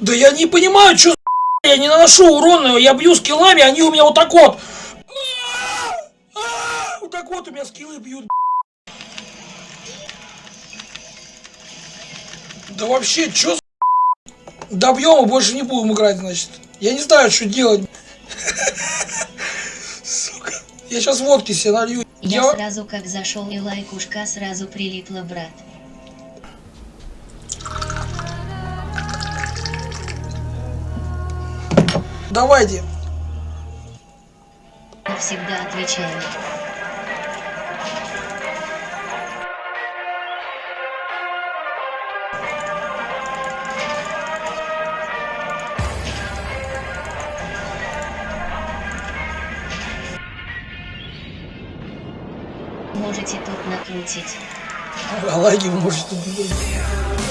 Да я не понимаю, что я не наношу урона, я бью скиллами, они у меня вот так вот. Вот так вот у меня скиллы бьют. Да вообще, чё Добьем и больше не будем играть, значит. Я не знаю, что делать. Сука. Я сейчас водки себе налью. Я, Я- сразу как зашел и лайкушка сразу прилипла, брат. Давайте. Всегда отвечаю. Можете тут накрутить. А вы можете тут.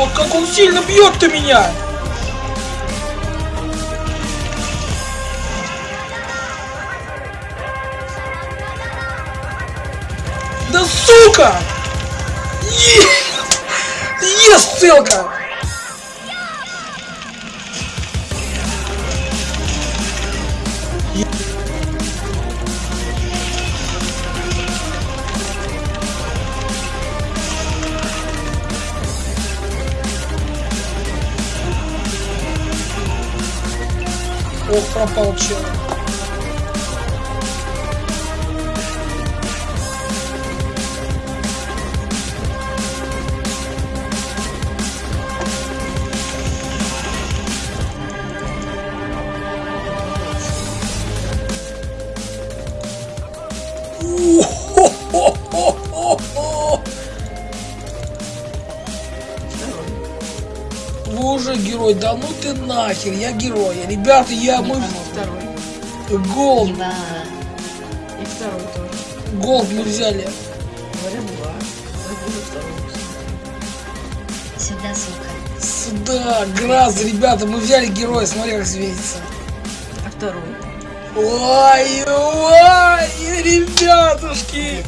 О, как он сильно бьет-то меня! Да сука! Е- Ес, целка! Ох, пропал. Уже герой, да ну ты нахер, я герой. Ребята, я мы Второй. голд, Ибо И второй тоже. голд мы взяли. Говорят, два. Сюда, сука. Сюда, Граз, ребята, мы взяли героя, смотри, как светится. А второй? Ой, ой, ребятушки,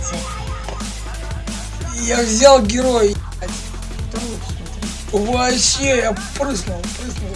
я взял героя. Второй. Вообще, я прыснул, прыснул.